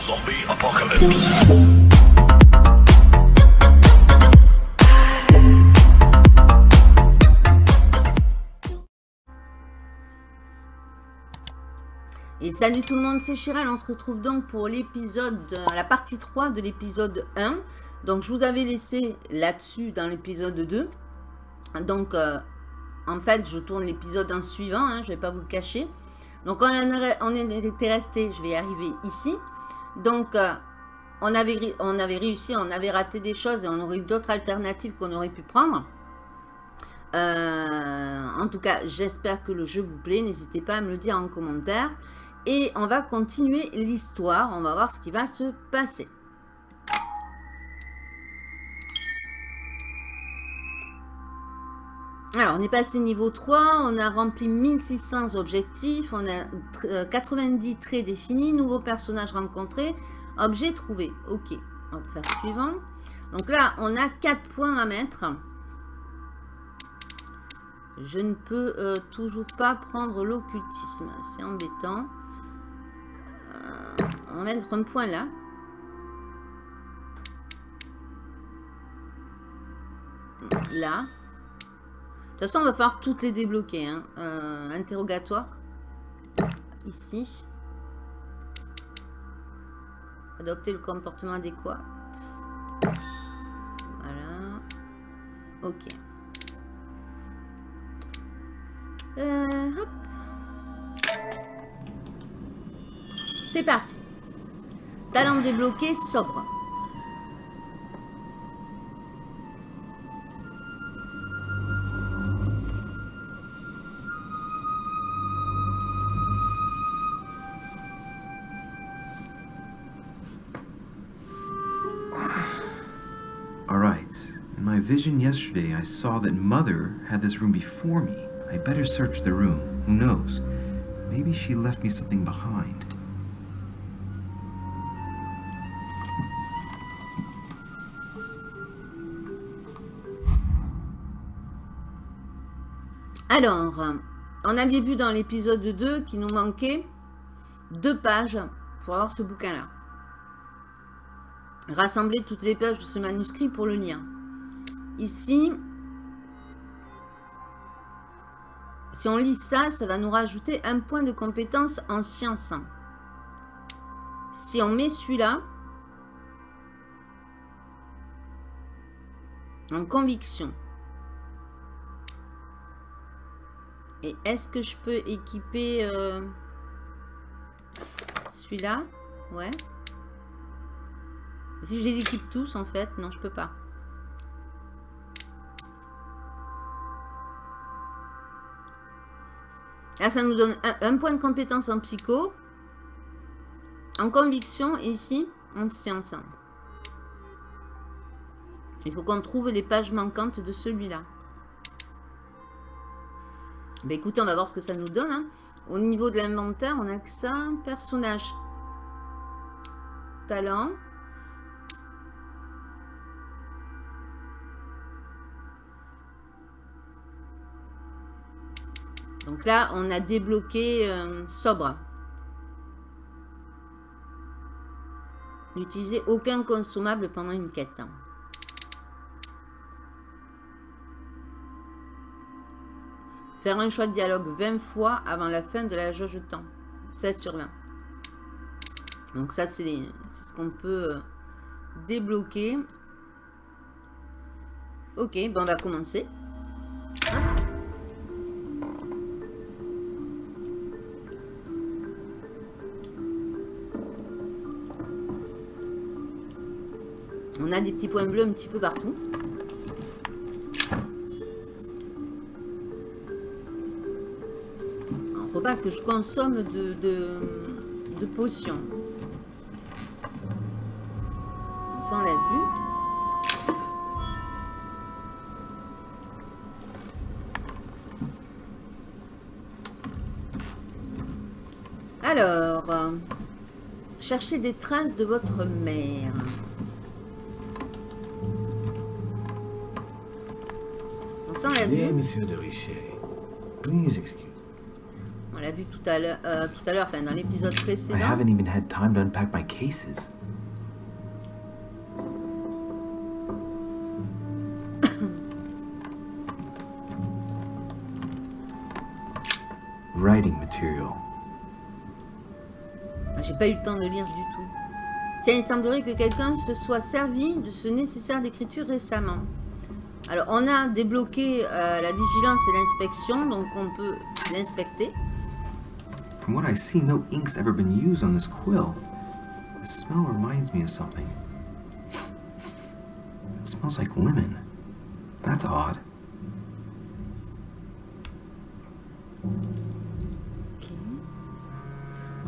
Zombie apocalypse. Et salut tout le monde, c'est Chiral, on se retrouve donc pour l'épisode, euh, la partie 3 de l'épisode 1. Donc je vous avais laissé là-dessus dans l'épisode 2. Donc euh, en fait je tourne l'épisode en suivant, hein, je ne vais pas vous le cacher. Donc on, en, on était resté, je vais arriver ici. Donc euh, on, avait, on avait réussi, on avait raté des choses et on aurait eu d'autres alternatives qu'on aurait pu prendre. en tout cas, j'espère que le jeu vous plaît. N'hésitez pas à me le dire en commentaire. Et on va continuer l'histoire. On va voir ce qui va se passer. Alors, on est passé niveau 3, on a rempli 1600 objectifs, on a 90 euh, traits définis, nouveaux personnages rencontrés, objet trouvé. Ok, on va faire suivant. Donc là, on a 4 points à mettre. Je ne peux euh, toujours pas prendre l'occultisme, c'est embêtant. On va mettre un point là. Là. De toute façon, on va falloir toutes les débloquer. Hein. Euh, interrogatoire. Ici. Adopter le comportement adéquat. Voilà. Ok. Euh. C'est parti. Talent débloqué, sobre. Vision yesterday, I saw that Mother had this room before me. I better search the room. Who knows? Maybe she left me something behind. Alors, on avait vu dans l'épisode 2 qu'il nous manquait deux pages pour avoir ce bouquin-là. Rassembler toutes les pages de ce manuscrit pour le lire. Ici, si on lit ça, ça va nous rajouter un point de compétence en science. Si on met celui-là, en conviction, Et est-ce que je peux équiper euh, celui-là? Ouais. Si je les équipe tous, en fait, non, je peux pas. Là, ça nous donne un, point de compétence en psycho, en conviction, et ici, en science. Il faut qu'on trouve les pages manquantes de celui-là. Ben écoutez, on va voir ce que ça nous donne. Hein. Au niveau de l'inventaire, on a que ça. Personnage. Talent. Là, on a débloqué euh, sobre. N'utilisez aucun consommable pendant une quête. Hein. Faire un choix de dialogue 20 fois avant la fin de la jauge de temps. 16 sur 20. Donc ça, c'est ce qu'on peut euh, débloquer. Ok, bon, on va commencer. On a des petits points bleus un petit peu partout. pas que je consomme de, de, potions. Ça, on l'a vu. Alors, cherchez des traces de votre mère. On l'a vu. monsieur de Richet, please excuse On l'a vu tout à l'heure, euh, tout à l'heure, enfin dans l'épisode I précédent. haven't even had time to unpack my cases. Writing material. Ah, J'ai pas eu le temps de lire du tout. Tiens, il semblerait que quelqu'un se soit servi de ce nécessaire d'écriture récemment. Alors, on a débloqué euh, la vigilance et l'inspection, donc on peut l'inspecter. From what I see, no ink's ever been used on this quill. The smell reminds me of something. It smells like lemon. That's odd. Ok.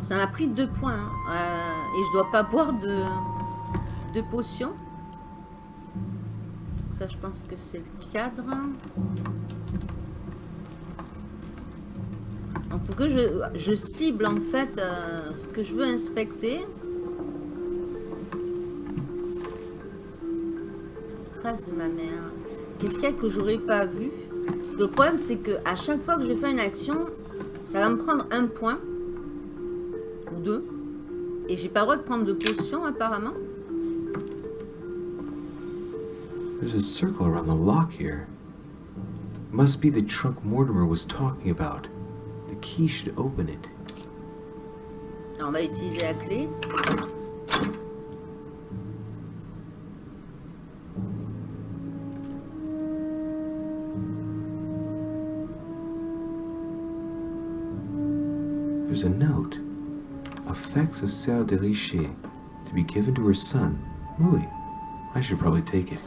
Ça m'a pris deux points. hein. Euh, et je dois pas boire de, de potions. Ça, je pense que c'est le cadre. Donc, faut que je, je cible en fait euh, ce que je veux inspecter. Trace de ma mère. Qu'est-ce qu'il y a que j'aurais pas vu? Parce que le problème, c'est que à chaque fois que je vais faire une action, ça va me prendre un point ou deux. Et j'ai pas le droit de prendre de potions apparemment. There's a circle around the lock here. Must be the trunk Mortimer was talking about. The key should open it. On va utiliser la clé. There's a note. Effects of Sœur de Richer to be given to her son, Louis. I should probably take it.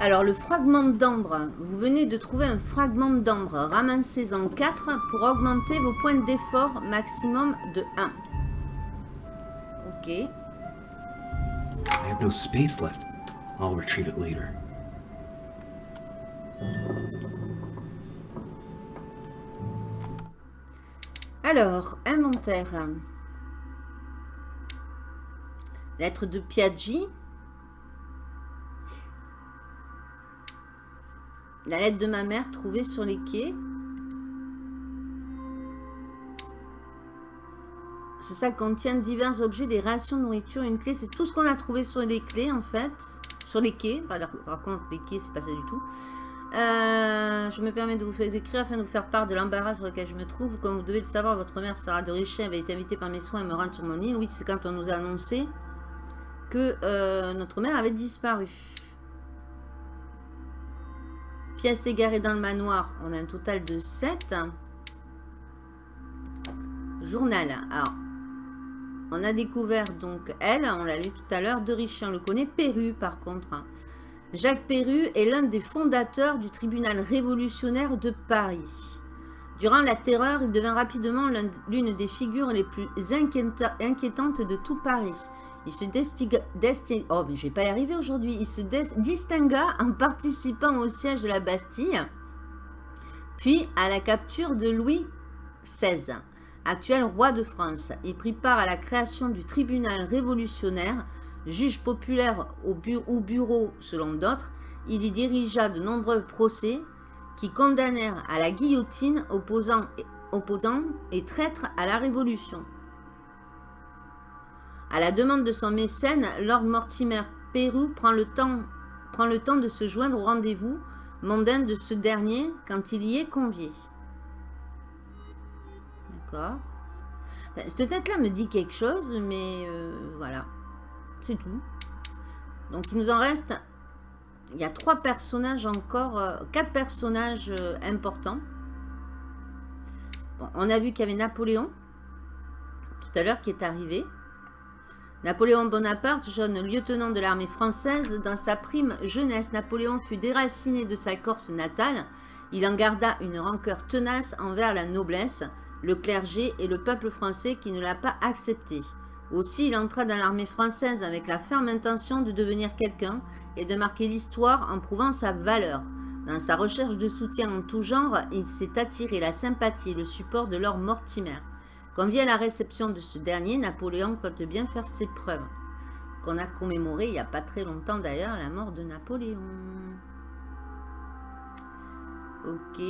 Alors, le fragment d'ambre. Vous venez de trouver un fragment d'ambre. Ramassez-en 4 pour augmenter vos points d'effort maximum de 1. Ok. I have no space left. I'll retrieve it later. Alors, inventaire. Lettre de Piaggi. La lettre de ma mère trouvée sur les quais. Ce sac contient divers objets, des rations, nourriture, une clé. C'est tout ce qu'on a trouvé sur les clés, en fait. Sur les quais. Par, par contre, les quais, c'est pas ça du tout. Euh, je me permets de vous faire écrire afin de vous faire part de l'embarras sur lequel je me trouve. Comme vous devez le savoir, votre mère, Sarah de Richet, avait été invitée par mes soins à me rendre sur mon île. Oui, c'est quand on nous a annoncé que euh, notre mère avait disparu. Pièces égarées dans le manoir. On a un total de 7. Journal. Alors, on a découvert donc elle, on l'a lu tout à l'heure, de Richet. On le connaît. Perru, par contre. Jacques Perru est l'un des fondateurs du tribunal révolutionnaire de Paris. Durant la terreur, il devint rapidement l'une des figures les plus inquiétantes de tout Paris. Il se distingua en participant au siège de la Bastille, puis à la capture de Louis XVI, actuel roi de France. Il prit part à la création du tribunal révolutionnaire, juge populaire au bureau selon d'autres. Il y dirigea de nombreux procès qui condamnèrent à la guillotine opposants, opposants et traîtres à la Révolution. À la demande de son mécène, Lord Mortimer Pérou prend le temps, de se joindre au rendez-vous mondain de ce dernier quand il y est convié. D'accord. Enfin, cette tête-là me dit quelque chose, mais euh, voilà. C'est tout. Donc il nous en reste... Il y a trois personnages encore, euh, quatre personnages euh, importants. On a vu qu'il y avait Napoléon, tout à l'heure, qui est arrivé. Napoléon Bonaparte, jeune lieutenant de l'armée française, dans sa prime jeunesse, Napoléon fut déraciné de sa Corse natale. Il en garda une rancœur tenace envers la noblesse, le clergé et le peuple français qui ne l'a pas accepté. Aussi, il entra dans l'armée française avec la ferme intention de devenir quelqu'un et de marquer l'histoire en prouvant sa valeur. Dans sa recherche de soutien en tout genre, il s'est attiré la sympathie et le support de Lord Mortimer. Quand vient la réception de ce dernier, Napoléon compte bien faire ses preuves. Qu'on a commémoré il n'y a pas très longtemps d'ailleurs la mort de Napoléon. Ok.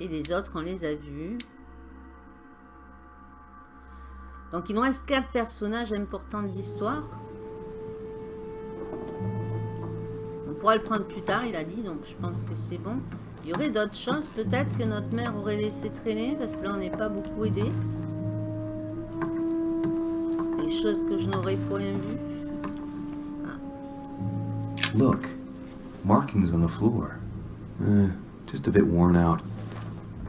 Et les autres, on les a vus. Donc, il nous reste quatre personnages importants de l'histoire. On pourra le prendre plus tard, il a dit, donc je pense que c'est bon. Il y aurait d'autres choses, peut-être, que notre mère aurait laissé traîner, parce que là, on n'est pas beaucoup aidé. Des choses que je n'aurais point vues. Look, markings on the floor. Eh, just a bit worn out.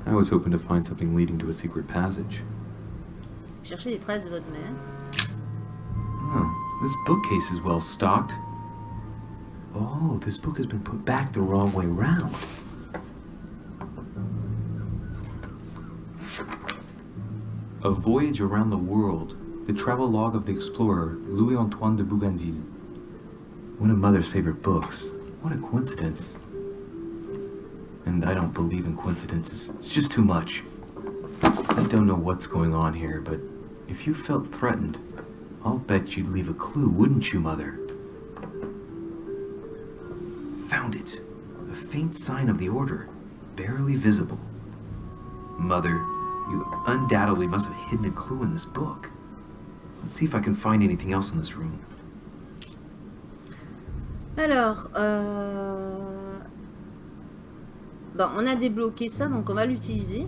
I was hoping to find something leading to a secret passage. Cherchez les traces de votre mère. Oh, this bookcase is well stocked. Oh, this book has been put back the wrong way round. A Voyage Around the World, the travel log of the explorer Louis-Antoine de Bougainville. One of Mother's favorite books. What a coincidence. And I don't believe in coincidences. It's just too much. I don't know what's going on here, but if you felt threatened, I'll bet you'd leave a clue, wouldn't you, Mother? Found it. A faint sign of the Order, barely visible. Mother, undoubtedly must have hidden a clue in this book. Let's see if I can find anything else in this room. Alors, euh... bon, on a débloqué ça, donc on va l'utiliser.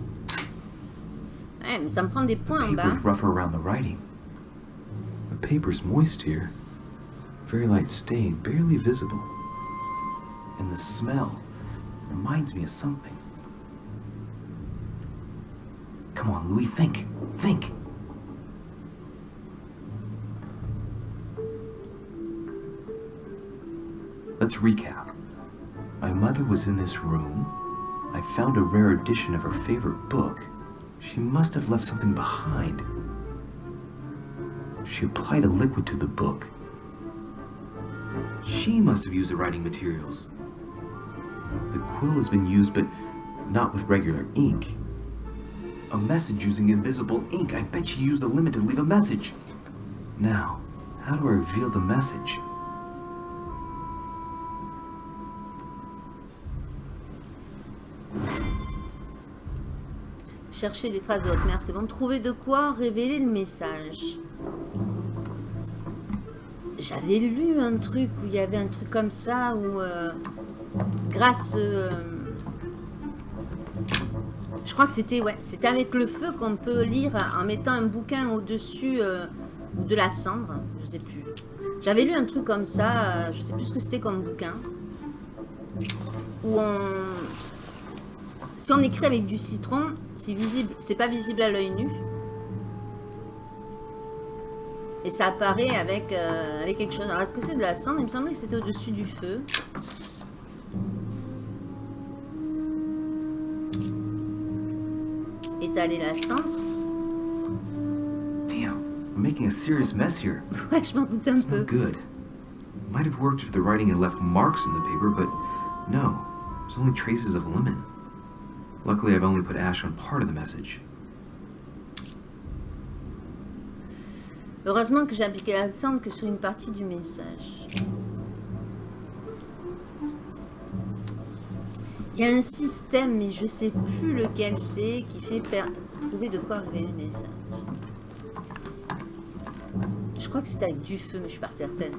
Ouais, mais ça me prend des points en bas. Rougher around the writing. The paper's moist here. Very light stain, barely visible. And the smell reminds me of something. Come on, Louis, think. Think. Let's recap. My mother was in this room. I found a rare edition of her favorite book. She must have left something behind. She applied a liquid to the book. She must have used the writing materials. The quill has been used, but not with regular ink. A message using invisible ink. I bet she used the limit to leave a message. Now, how do I reveal the message? Chercher les traces de votre mère, c'est bon. Trouver de quoi révéler le message. J'avais lu un truc où il y avait un truc comme ça, où euh, grâce... euh, je crois que c'était ouais, c'était avec le feu qu'on peut lire en mettant un bouquin au-dessus euh, ou de la cendre, je sais plus. J'avais lu un truc comme ça, euh, je sais plus ce que c'était comme bouquin. Où on... Si on écrit avec du citron, c'est visible, c'est pas visible à l'œil nu. Et ça apparaît avec, euh, avec quelque chose. Alors, est-ce que c'est de la cendre? Il me semblait que c'était au-dessus du feu. Étaler la cendre. Damn, I'm making a serious mess here. Ouais, je m'en doute un peu. good. Might have worked if the writing had left marks in the paper, but no, there's only traces of lemon. Luckily, I've only put ash on part of the message. Heureusement que j'ai appliqué la cendre que sur une partie du message. Il y a un système, mais je sais plus lequel c'est, qui fait trouver de quoi révéler le message. Je crois que c'était avec du feu, mais je suis pas certaine.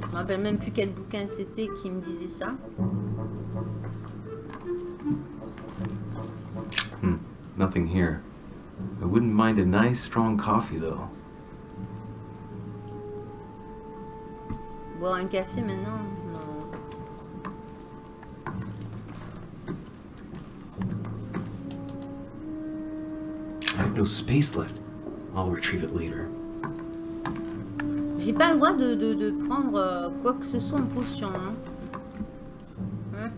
Je me rappelle même plus quel bouquin c'était qui me disait ça. Hmm, nothing here. I wouldn't mind a nice strong coffee, though. Boire un café maintenant no space left. I'll retrieve it later. J'ai pas le droit de, de- de prendre euh, quoi que ce soit en potion. hein. Hein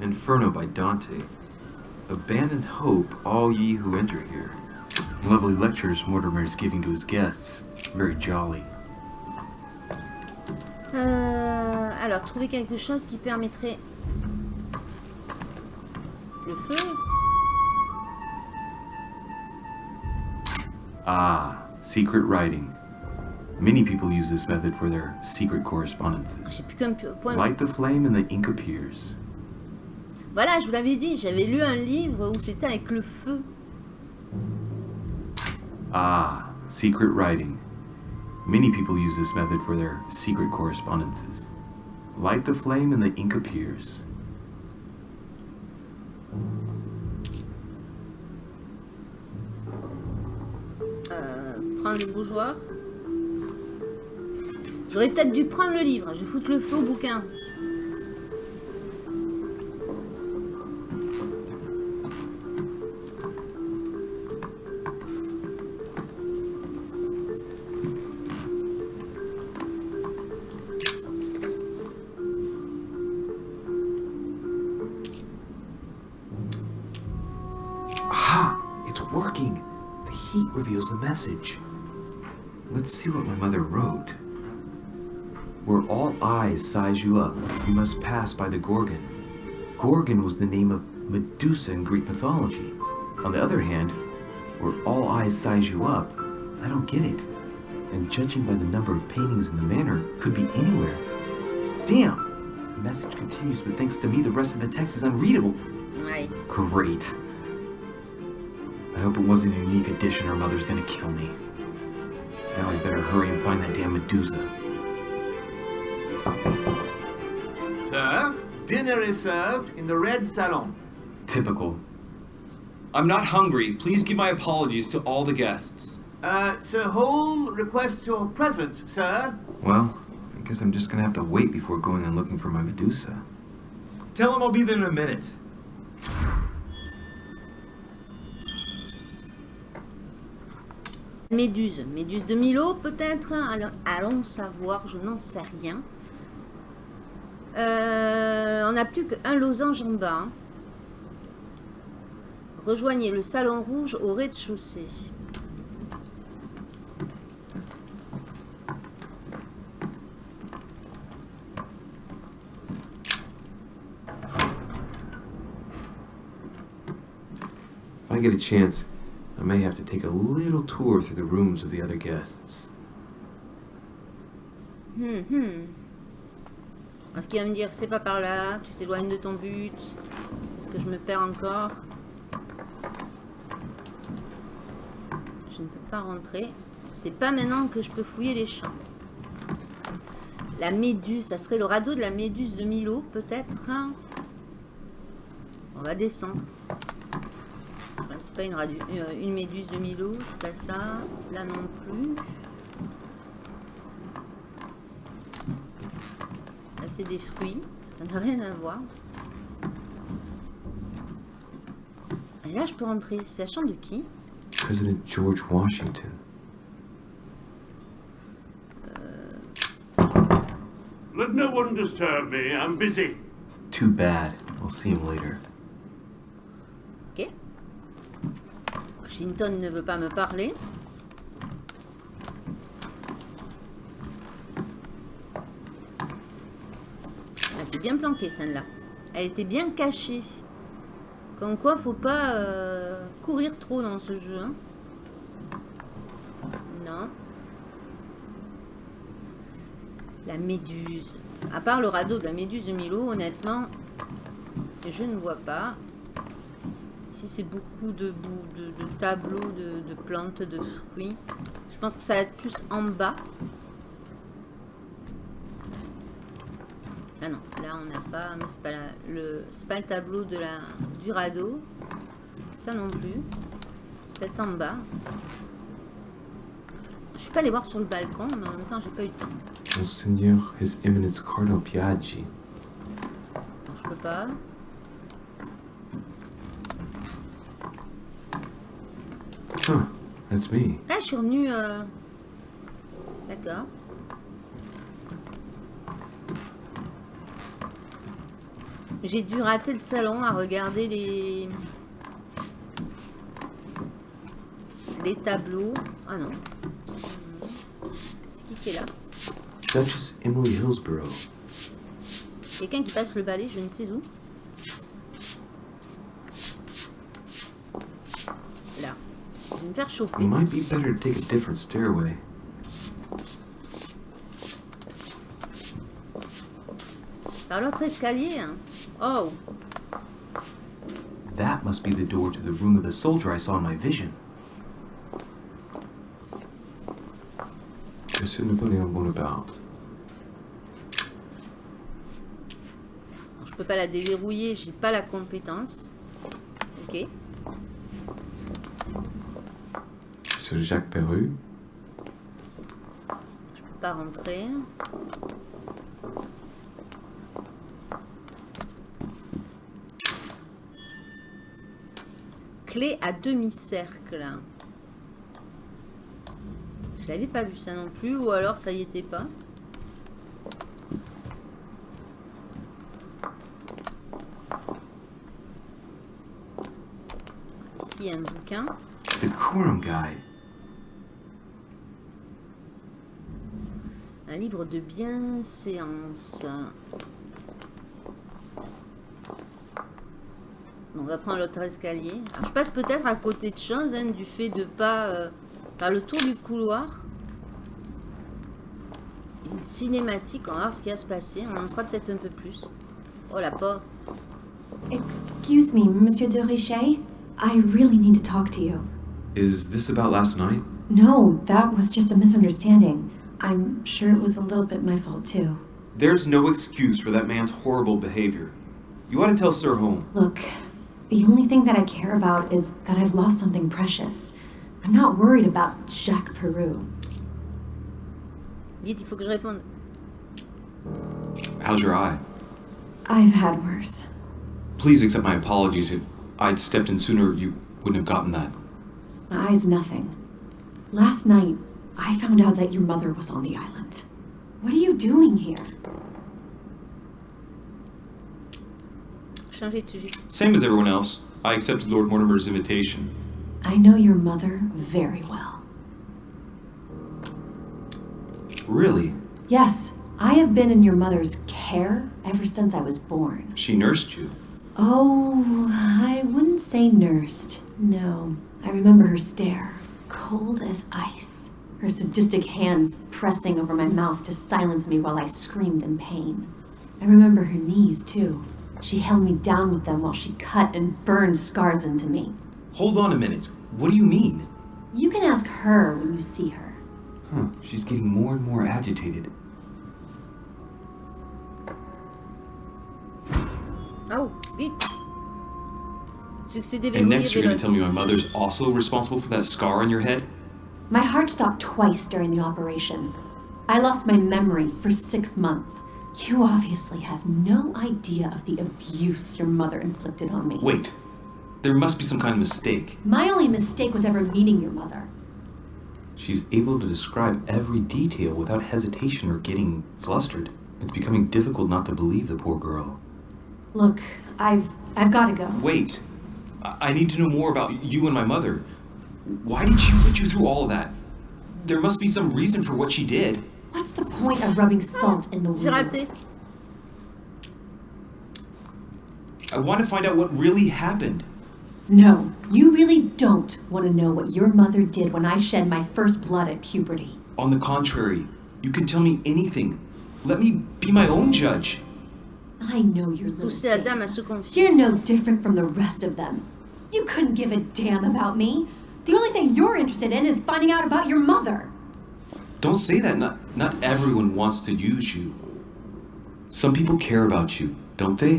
Inferno by Dante. Abandon hope, all ye who enter here. Lovely lectures Mortimer is giving to his guests. Very jolly. Alors, trouver quelque chose qui permettrait... Le feu Ah, secret writing. Many people use this method for their secret correspondences. Light the flame and the ink appears. Voilà, je vous l'avais dit, j'avais lu un livre où c'était avec le feu. Ah, secret writing. Many people use this method for their secret correspondences. Light the flame and the ink appears. Euh, prendre le bougeoir. J'aurais peut-être dû prendre le livre. Je vais foutre le au bouquin. Message. Let's see what my mother wrote. Where all eyes size you up, you must pass by the Gorgon. Gorgon was the name of Medusa in Greek mythology. On the other hand, where all eyes size you up, I don't get it. And judging by the number of paintings in the manor, could be anywhere. Damn! The message continues, but thanks to me, the rest of the text is unreadable. Ouais. Great. I hope it wasn't a unique edition or Mother's gonna kill me. Now I better hurry and find that damn Medusa. Sir, dinner is served in the red salon. Typical. I'm not hungry. Please give my apologies to all the guests. Uh, Sir Hall requests your presence, sir. Well, I guess I'm just gonna have to wait before going and looking for my Medusa. Tell him I'll be there in a minute. Méduse. Méduse de Milo, peut-être? Allons, savoir, je n'en sais rien. Euh, on n'a plus qu'un losange en bas. hein. Rejoignez le salon rouge au rez-de-chaussée. I get chance, I may have to take a little tour through the rooms of the other guests. Hmm, hmm. Est-ce qu'il va me dire, c'est pas par là, tu t'éloignes de ton but Est-ce que je me perds encore? Je ne peux pas rentrer. C'est pas maintenant que je peux fouiller les champs. La méduse, ça serait le radeau de la méduse de Milo, peut-être On va descendre. C'est pas une, radu- euh, une méduse de Milo, c'est pas ça. Là non plus. Là, c'est des fruits. Ça n'a rien à voir. Et là, je peux rentrer. C'est la chambre de qui? President George Washington. Let no one disturb me. I'm busy. Too bad. I'll see him later. Ok. Washington ne veut pas me parler. Elle était bien planquée, celle-là. Elle était bien cachée. Comme quoi, faut pas euh, courir trop dans ce jeu. hein. Non. La méduse. À part le radeau de la méduse de Milo, honnêtement, je ne vois pas. Ici, c'est beaucoup de, bou- de, de tableaux, de, de plantes, de fruits. Je pense que ça va être plus en bas. Ah non, là on n'a pas, mais c'est pas la- le, c'est pas le tableau de la du radeau. Ça non plus. Peut-être en bas. Je suis pas allée voir sur le balcon, mais en même temps j'ai pas eu le temps. Monseigneur, His Eminence Cardinal Piaggi. Donc je peux pas. That's me. Ah, je suis revenue. euh, D'accord. J'ai dû rater le salon à regarder les les tableaux. Ah non. C'est qui qui est là? Duchess Emily Hillsborough. Quelqu'un qui passe le balai, je ne sais où. Là. Je ne me faire choper. Might be better to take a different stairway. Par l'autre escalier. hein. Oh, That must be the door to the room of the soldier I saw in my vision. Monsieur Napoléon Bonaparte. Alors, je peux pas la déverrouiller, j'ai pas la compétence. Ok. Jacques Perru. Je peux pas rentrer. Clé à demi-cercle. Je l'avais pas vu ça non plus, ou alors ça y était pas. Ici, il y a un bouquin. The Quorum Guide. Un livre de bienséance. On va prendre l'autre escalier. Alors, je passe peut-être à côté de choses, hein, du fait de pas euh, faire le tour du couloir. Une cinématique, on va voir ce qui va se passer. On en saura peut-être un peu plus. Oh la porte. Excuse me, Monsieur de Richet. I really need to talk to you. Is this about last night? No, that was just a misunderstanding. I'm sure it was a little bit my fault too. There's no excuse for that man's horrible behavior. You ought to tell Sir Home. Look, the only thing that I care about is that I've lost something precious. I'm not worried about Jacques Peru. Vite, il faut que je réponde. How's your eye? I've had worse. Please accept my apologies. If I'd stepped in sooner, you wouldn't have gotten that. My eye's nothing. Last night, I found out that your mother was on the island. What are you doing here? Changer de sujet. Same as everyone else. I accepted Lord Mortimer's invitation. I know your mother very well. Really? Yes, I have been in your mother's care ever since I was born. She nursed you. Oh, I wouldn't say nursed. No. I remember her stare, cold as ice. Her sadistic hands pressing over my mouth to silence me while I screamed in pain. I remember her knees, too. She held me down with them while she cut and burned scars into me. Hold on a minute. What do you mean? You can ask her when you see her. Huh. She's getting more and more agitated. Oh, vite. And next, you're gonna tell me my mother's also responsible for that scar on your head? My heart stopped twice during the operation. I lost my memory for six months. You obviously have no idea of the abuse your mother inflicted on me. Wait. There must be some kind of mistake. My only mistake was ever meeting your mother. She's able to describe every detail without hesitation or getting flustered. It's becoming difficult not to believe the poor girl. Look, I've I've got to go. Wait. I, I need to know more about you and my mother. Why did she put you through all of that? There must be some reason for what she did. What's the point of rubbing salt in the J'ai raté. wounds? I want to find out what really happened. No, you really don't want to know what your mother did when I shed my first blood at puberty. On the contrary, you can tell me anything. Let me be my own judge. I know your little Pousser la thing. dame à se confier. You're no different from the rest of them. You couldn't give a damn about me. The only thing you're interested in is finding out about your mother. Don't say that. Not not everyone wants to use you. Some people care about you, don't they?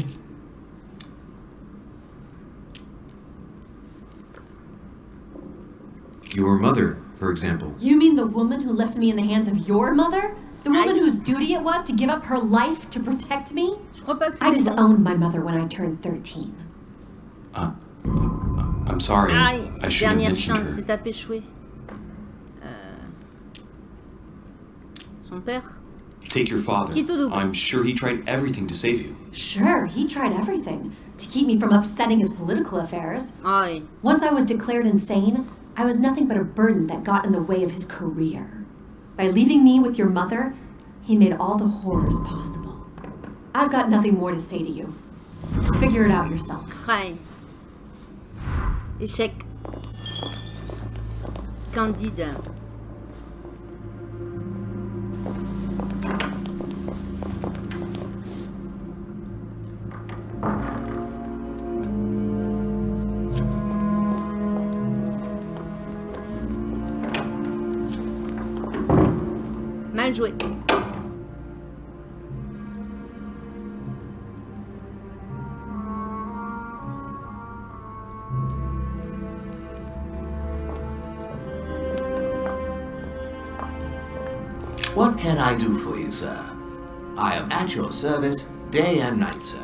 Your mother, for example. You mean the woman who left me in the hands of your mother? The woman I- whose duty it was to give up her life to protect me? Je crois pas que I disowned my mother when I turned 13. Uh, uh, I'm sorry. Aïe, I should have dernière mentioned chance, her. c'est tapé échoué. Euh, Son père Take your father. Qui tout double. I'm sure he tried everything to save you. Sure, he tried everything to keep me from upsetting his political affairs. Ah. Once I was declared insane, I was nothing but a burden that got in the way of his career. By leaving me with your mother, he made all the horrors possible. I've got nothing more to say to you. Figure it out yourself. Aïe. Échec. Candide. Sir? I am at your service day and night, sir.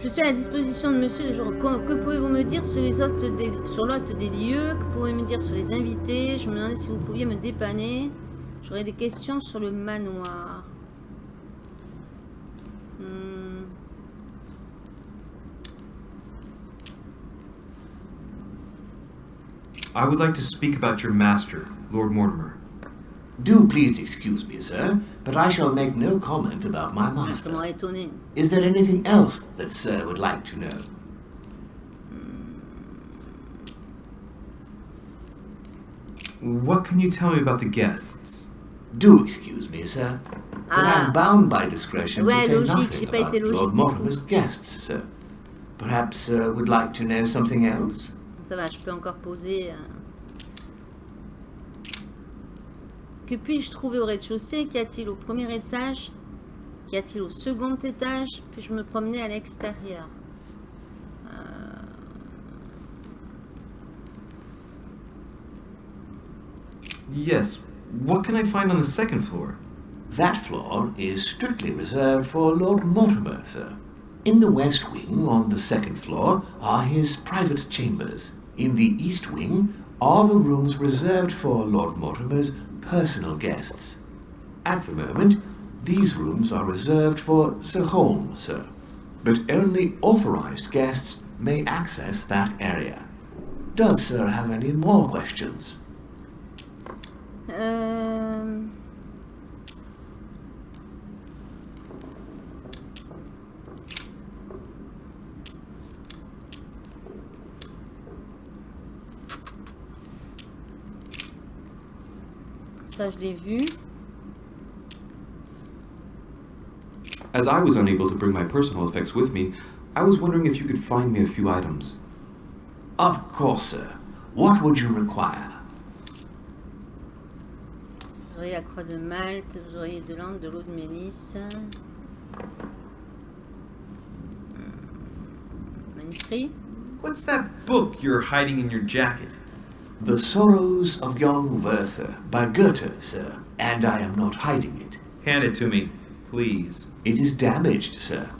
Je suis à la disposition de monsieur le jour. Que, que pouvez-vous me dire sur les hôtes des, sur l'hôte des lieux Que pouvez-vous me dire sur les invités? Je me demandais si vous pouviez me dépanner. J'aurais des questions sur le manoir. Hmm. I would like to speak about your master, Lord Mortimer. Do please excuse me, sir, but I shall make no comment about my master. m'aurait étonné. Is there anything else that sir would like to know? What can you tell me about the guests? Do excuse me, sir, but Ah. I'm bound by discretion Ouais, to say logique, nothing about Lord du Mortimer's guests, sir. Perhaps sir would like to know something else? Ça va, je peux encore poser. euh. Que puis-je trouver au rez-de-chaussée Qu'y a-t-il au premier étage Qu'y a-t-il au second étage Puis-je me promener à l'extérieur Euh, Yes. What can I find on the second floor? That floor is strictly reserved for Lord Mortimer, sir. In the west wing, on the second floor, are his private chambers. In the east wing are the rooms reserved for Lord Mortimer's personal guests. At the moment, these rooms are reserved for Sir Holmes, sir. But only authorized guests may access that area. Does Sir have any more questions? euh, Ça, je l'ai vu. As I was unable to bring my personal effects with me, I was wondering if you could find me a few items. Of course, sir. What would you require? Vous auriez la croix de Malte, vous auriez de l'encre, de l'eau de mélisse. Hmm, Manuscrit. What's that book you're hiding in your jacket? The Sorrows of Young Werther by Goethe, sir, and I am not hiding it. Hand it to me, please. It is damaged, sir.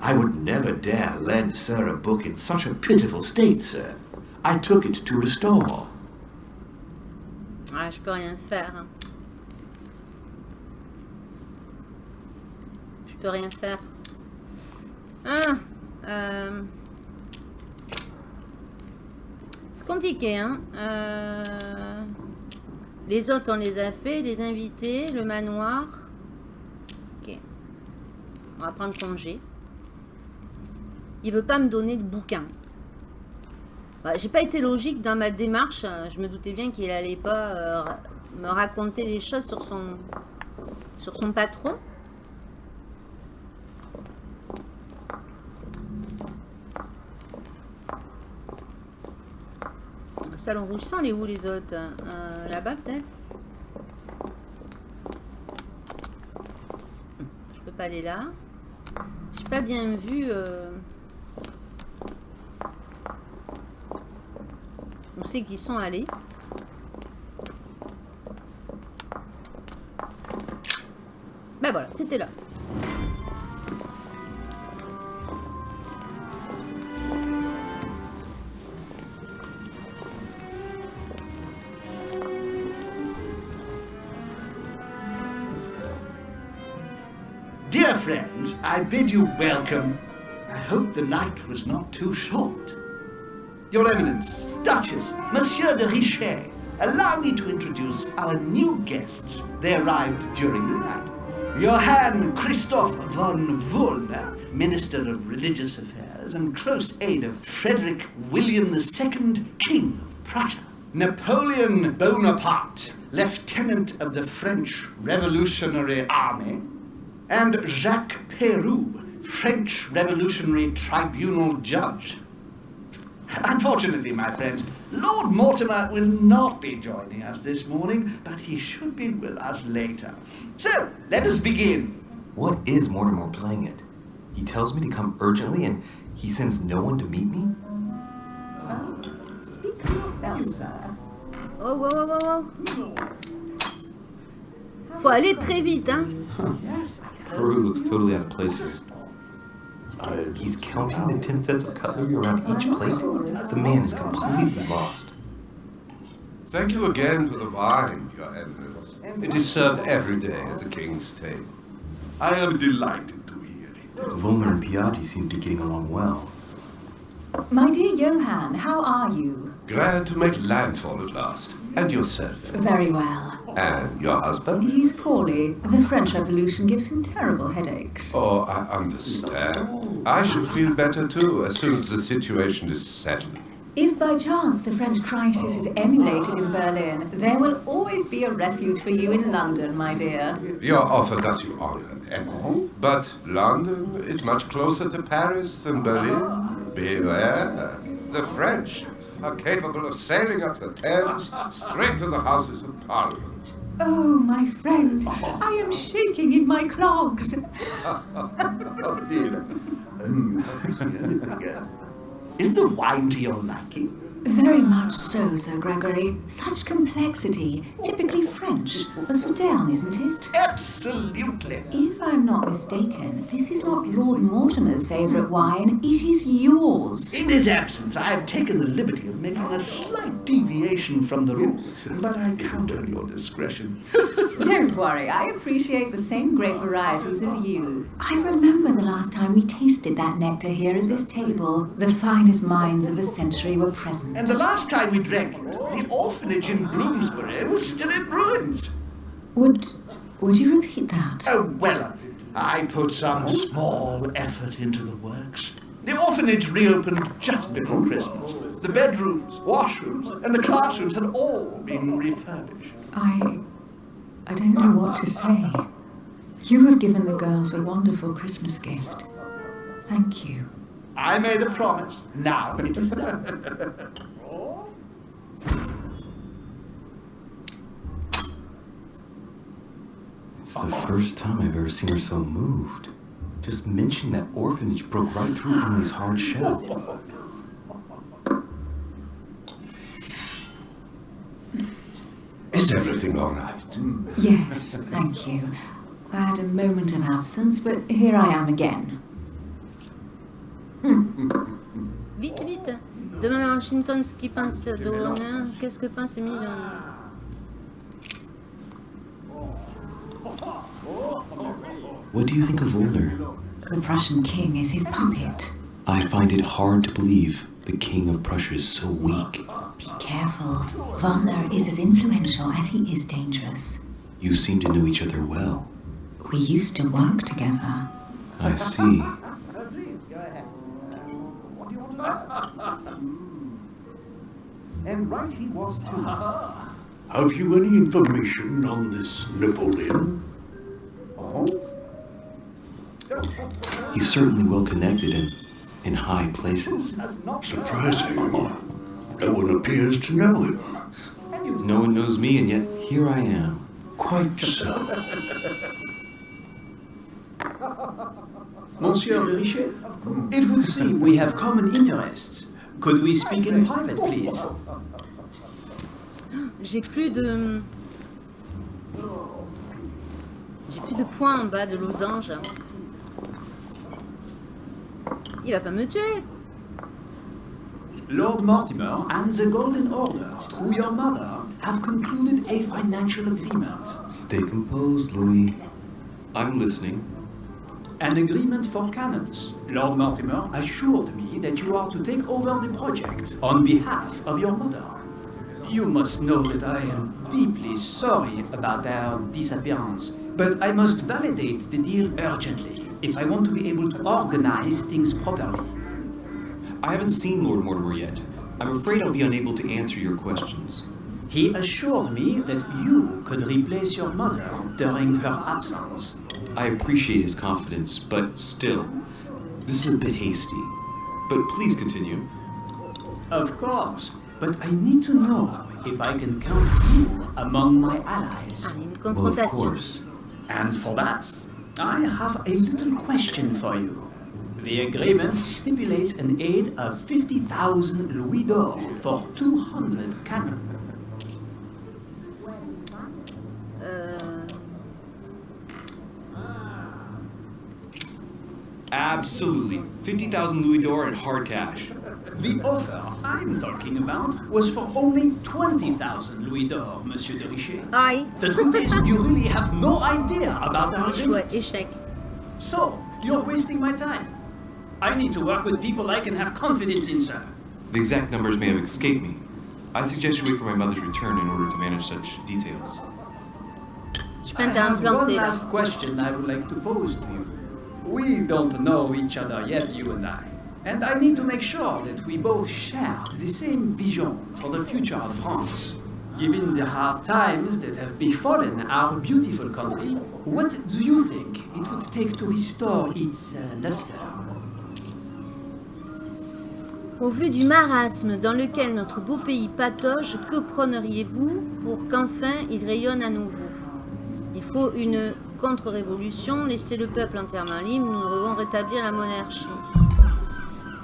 I would never dare lend sir a book in such a pitiful state, sir. I took it to restore. Ah, je peux rien faire. hein. Je peux rien faire. Ah, euh, C'est compliqué, hein. Euh, Les autres, on les a fait. Les invités, le manoir. Ok. On va prendre congé. Il veut pas me donner le bouquin. Bah, J'ai pas été logique dans ma démarche. Je me doutais bien qu'il allait pas euh, me raconter des choses sur son sur son patron. Le salon rouge sans les où les autres Euh, Là-bas peut-être? Je peux pas aller là. J'ai pas bien vu. euh, On sait qu'ils sont allés. Ben voilà, c'était là. Friends, I bid you welcome. I hope the night was not too short. Your Eminence, Duchess, Monsieur de Richet, allow me to introduce our new guests. They arrived during the night. Johann Christoph von Wollner, Minister of Religious Affairs and close aide of Frederick William II, King of Prussia. Napoleon Bonaparte, Lieutenant of the French Revolutionary Army, and Jacques Peroux, French Revolutionary Tribunal Judge. Unfortunately, my friends, Lord Mortimer will not be joining us this morning, but he should be with us later. So, let us begin. What is Mortimer playing at? He tells me to come urgently and he sends no one to meet me? Speak for yourself, sir. Oh, oh, oh, oh, oh. Faut aller très vite, hein. Peru looks totally out of place. Here. Uh, he's counting the 10 sets of cutlery around each plate? The man is completely lost. Thank you again for the wine, Your Eminence. It is served every day at the king's table. I am delighted to hear it. Volner and Piaggi seem to be getting along well. My dear Johann, how are you? Glad to make landfall at last. And yourself. Very well. And your husband? He's poorly. The French Revolution gives him terrible headaches. Oh, I understand. I should feel better too as soon as the situation is settled. If by chance the French crisis is emulated in Berlin, there will always be a refuge for you in London, my dear. Your offer does you honor, Emma. But London is much closer to Paris than Berlin. Beware. The French are capable of sailing up the Thames straight to the Houses of Parliament. Oh, my friend, uh-huh. I am shaking in my clogs. oh dear. Is the wine to your liking? Very much so, Sir Gregory. Such complexity. Typically French. A Southern, isn't it? Absolutely. If I'm not mistaken, this is not Lord Mortimer's favourite wine. It is yours. In his absence, I have taken the liberty of making a slight deviation from the rules, but I count on your discretion. Don't worry, I appreciate the same grape varieties as you. I remember the last time we tasted that nectar here at this table. The finest minds of the century were present. And the last time we drank it, the orphanage in Bloomsbury was still in ruins. Would would you repeat that? Oh, well, I put some small effort into the works. The orphanage reopened just before Christmas. The bedrooms, washrooms, and the classrooms had all been refurbished. I I don't know what to say. You have given the girls a wonderful Christmas gift. Thank you. I made a promise. Now it is done. It's the first time I've ever seen her so moved. Just mentioning that orphanage broke right through Emily's hard shell. Is everything all right? Yes, thank you. I had a moment of absence, but here I am again. Vite, vite. Demande à Washington ce qu'il pense de Warner. Qu'est-ce que pense Emile de Warner What do you think of Volner? The Prussian king is his puppet. I find it hard to believe the king of Prussia is so weak. Be careful. Wagner is as influential as he is dangerous. You seem to know each other well. We used to work together. I see. Please, go ahead. What do you want to know? And right he was too. Have you any information on this Napoleon? Oh? He's certainly well connected and in high places. Surprising. No one appears to know him. No one knows me, and yet here I am. Quite so. Monsieur Le Richet, it would seem we have common interests. Could we speak in private, please? J'ai plus de... J'ai plus de points en bas de losange. Il va pas me tuer. Lord Mortimer and the Golden Order, through your mother, have concluded a financial agreement. Stay composed, Louis. I'm listening. An agreement for cannons. Lord Mortimer assured me that you are to take over the project on behalf of your mother. You must know that I am deeply sorry about their disappearance, but I must validate the deal urgently if I want to be able to organize things properly. I haven't seen Lord Mortimer yet. I'm afraid I'll be unable to answer your questions. He assured me that you could replace your mother during her absence. I appreciate his confidence, but still, this is a bit hasty. But please continue. Of course, but I need to know if I can count you among my allies. Well, of course. And for that, I have a little question for you. The agreement stipulates an aid of 50,000 louis d'or for 200 cannon. Absolutely. 50,000 louis d'or in hard cash. The offer I'm talking about was for only 20,000 louis d'or, Monsieur de Richer. Aïe. The truth is, you really have no idea about our Échoué, agreement. échec. So, you're wasting my time. I need to work with people I can have confidence in, sir. The exact numbers may have escaped me. I suggest you wait for my mother's return in order to manage such details. I peine t'as have one last question I would like to pose to you. We don't know each other yet, you and I. And I need to make sure that we both share the same vision for the future of France. Given the hard times that have befallen our beautiful country, what do you think it would take to restore its uh, luster? Au vu du marasme dans lequel notre beau pays patauge, que prôneriez-vous pour qu'enfin il rayonne à nouveau? Il faut une contre-révolution, laisser le peuple entièrement libre, nous devons rétablir la monarchie.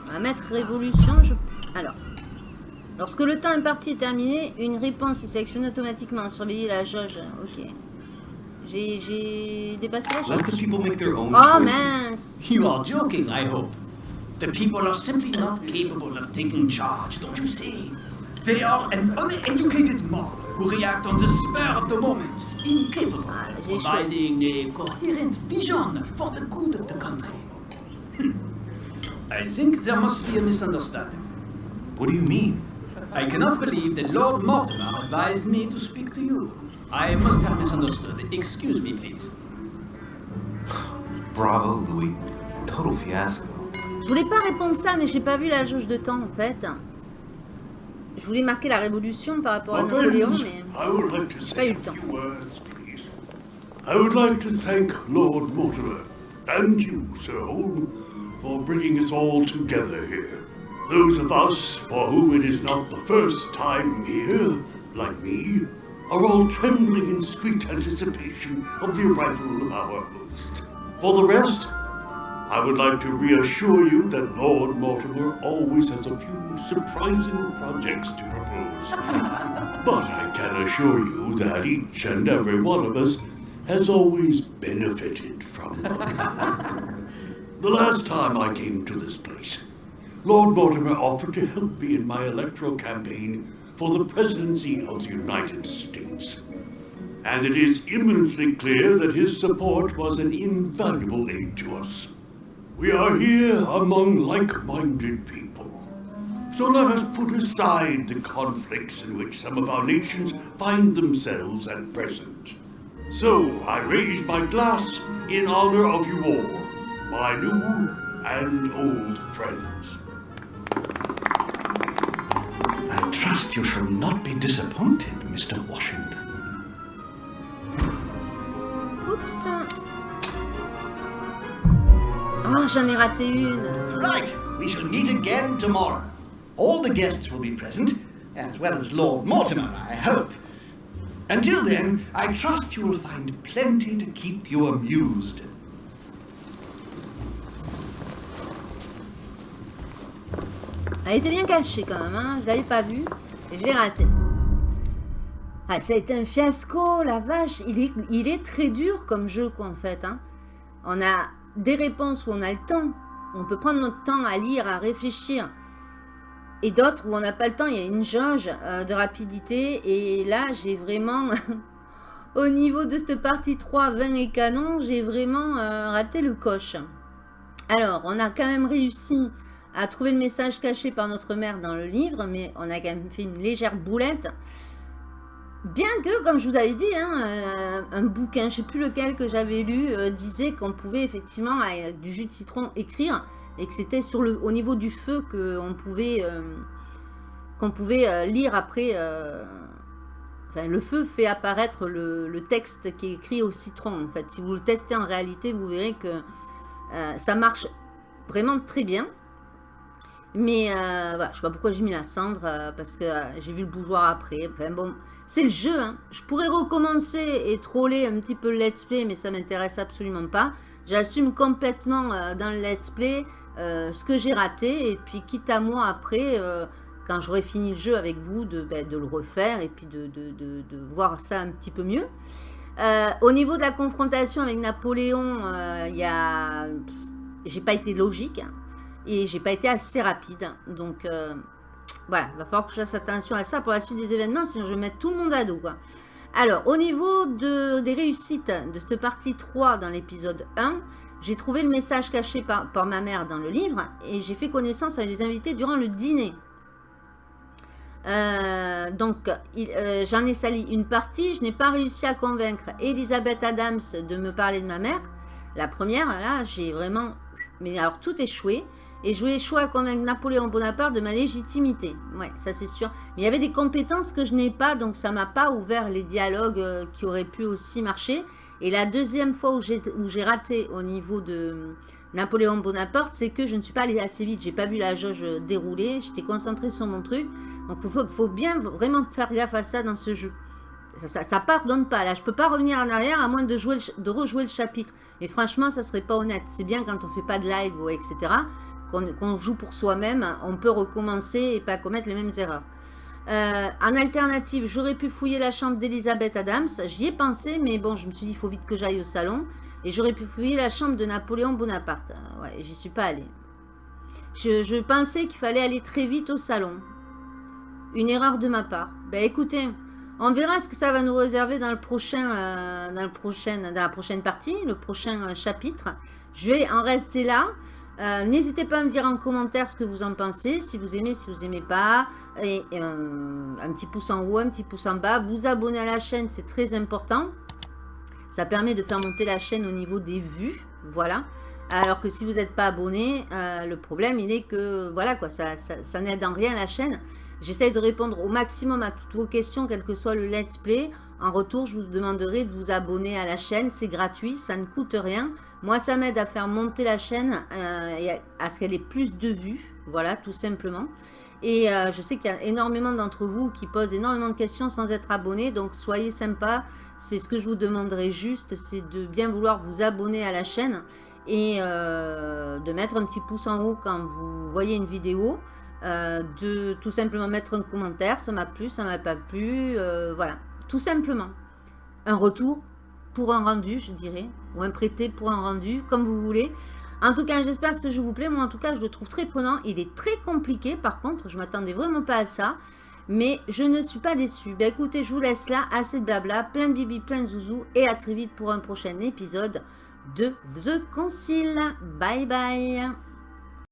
On va mettre révolution, je... Alors, lorsque le temps imparti est terminé, une réponse est sélectionnée automatiquement. Surveiller la jauge, ok. J'ai j'ai dépassé la Let the jauge people make their own Oh mince You are joking, I hope. The people are simply not capable of taking charge, don't you see? They are an uneducated mob who react on the spur of the moment, incapable of providing a coherent vision for the good of the country. Hmm. I think there must be a misunderstanding. What do you mean? I cannot believe that Lord Mortimer advised me to speak to you. I must have misunderstood. Excuse me, please. Bravo, Louis. Total fiasco. Je voulais pas répondre ça, mais j'ai pas vu la jauge de temps en fait. Je voulais marquer la révolution par rapport à Napoléon, mais I would like to j'ai pas eu a le temps. few words, please. I would like to thank Lord Mortimer and you, Sir Holm, for bringing us all together here. Those of us for whom it is not the first time here, like me, are all trembling in sweet anticipation of the arrival of our host. For the rest, I would like to reassure you that Lord Mortimer always has a few surprising projects to propose. but I can assure you that each and every one of us has always benefited from them. the last time I came to this place, Lord Mortimer offered to help me in my electoral campaign for the presidency of the United States. And it is eminently clear that his support was an invaluable aid to us. We are here among like-minded people. So let us put aside the conflicts in which some of our nations find themselves at present. So I raise my glass in honor of you all, my new and old friends. I trust you shall not be disappointed, Mr. Washington. Oups Oh, j'en ai raté une? Right, we shall meet again tomorrow. All the guests will be present, as well as Lord Mortimer, I hope. Until then, I trust you will find plenty to keep you amused. Elle était bien cachée quand même, hein? je l'avais pas vue et je l'ai ratée. Ah, ça a été un fiasco, la vache. Il est, il est très dur comme jeu, quoi, en fait. hein. On a des réponses où on a le temps. On peut prendre notre temps à lire, à réfléchir. Et d'autres où on n'a pas le temps, il y a une jauge euh, de rapidité. Et là, j'ai vraiment... Au niveau de cette partie 3, 20 et canon, j'ai vraiment euh, raté le coche. Alors, on a quand même réussi à trouver le message caché par notre mère dans le livre, mais on a quand même fait une légère boulette. Bien que, comme je vous avais dit, hein, euh, un bouquin, je ne sais plus lequel que j'avais lu, euh, disait qu'on pouvait effectivement, avec du jus de citron, écrire, et que c'était au niveau du feu qu'on pouvait euh, qu'on pouvait euh, lire après. euh, enfin, le feu fait apparaître le, texte qui est écrit au citron. En fait, si vous le testez en réalité, vous verrez que euh, ça marche vraiment très bien. Mais euh, voilà, je sais pas pourquoi j'ai mis la cendre, euh, parce que euh, j'ai vu le bougeoir après. Enfin bon, c'est le jeu. hein. Je pourrais recommencer et troller un petit peu le let's play, mais ça m'intéresse absolument pas. J'assume complètement euh, dans le let's play euh, ce que j'ai raté, et puis quitte à moi après, euh, quand j'aurai fini le jeu avec vous, de, ben, le refaire, et puis de, voir ça un petit peu mieux. Au niveau de la confrontation avec Napoléon, il y a... J'ai pas été logique hein, et j'ai pas été assez rapide. Donc voilà, il va falloir que je fasse attention à ça pour la suite des événements, sinon je vais mettre tout le monde à dos. Quoi. Alors, au niveau de, des réussites de cette partie 3 dans l'épisode 1, j'ai trouvé le message caché par, par ma mère dans le livre et j'ai fait connaissance avec les invités durant le dîner. Euh, donc, euh, j'en ai sali une partie. Je n'ai pas réussi à convaincre Elisabeth Adams de me parler de ma mère. La première, là, j'ai vraiment... Mais alors, tout échoué. Et je voulais échouer à convaincre Napoléon Bonaparte de ma légitimité. Ouais, ça c'est sûr. Mais il y avait des compétences que je n'ai pas, donc ça m'a pas ouvert les dialogues euh, qui auraient pu aussi marcher. Et la deuxième fois où j'ai raté au niveau de euh, Napoléon Bonaparte, c'est que je ne suis pas allée assez vite. J'ai pas vu la jauge dérouler. J'étais concentrée sur mon truc. Donc il faut, bien vraiment faire gaffe à ça dans ce jeu. Ça, ça, pardonne pas. Là, je peux pas revenir en arrière à moins de, jouer de rejouer le chapitre. Et franchement, ça serait pas honnête. C'est bien quand on fait pas de live ou etc. Qu'on joue pour soi-même. On peut recommencer et pas commettre les mêmes erreurs. Euh, en alternative, j'aurais pu fouiller la chambre d'Elisabeth Adams. J'y ai pensé, mais bon, je me suis dit, il faut vite que j'aille au salon. Et j'aurais pu fouiller la chambre de Napoléon Bonaparte. Euh, ouais, j'y suis pas allée. Je, pensais qu'il fallait aller très vite au salon. Une erreur de ma part. Ben écoutez, on verra ce que ça va nous réserver dans le prochain, euh, dans dans la prochaine partie, le prochain chapitre. Je vais en rester là. Euh, N'hésitez pas à me dire en commentaire ce que vous en pensez, si vous aimez, si vous aimez pas. Et un petit pouce en haut, un petit pouce en bas. Vous abonner à la chaîne, c'est très important. Ça permet de faire monter la chaîne au niveau des vues. Voilà. Alors que si vous n'êtes pas abonné, euh, le problème, il est que, voilà quoi, ça, ça, ça n'aide en rien la chaîne. J'essaye de répondre au maximum à toutes vos questions, quel que soit le let's play. En retour, je vous demanderai de vous abonner à la chaîne. C'est gratuit, ça ne coûte rien. Moi, ça m'aide à faire monter la chaîne euh, et à, ce qu'elle ait plus de vues. Voilà, tout simplement. Et euh, je sais qu'il y a énormément d'entre vous qui posent énormément de questions sans être abonnés. Donc, soyez sympas. C'est ce que je vous demanderai juste. C'est de bien vouloir vous abonner à la chaîne. Et euh, de mettre un petit pouce en haut quand vous voyez une vidéo. De tout simplement mettre un commentaire. Ça m'a plu, ça m'a pas plu. voilà, tout simplement. Un retour pour un rendu, je dirais. Ou un prêté pour un rendu, comme vous voulez. En tout cas, j'espère que ce jeu vous plaît. Moi, en tout cas, je le trouve très prenant. Il est très compliqué, par contre. Je m'attendais vraiment pas à ça. Mais je ne suis pas déçue. Ben écoutez, je vous laisse là. Assez de blabla. Plein de bibi, plein de zouzou. Et à très vite pour un prochain épisode de The Concile. Bye bye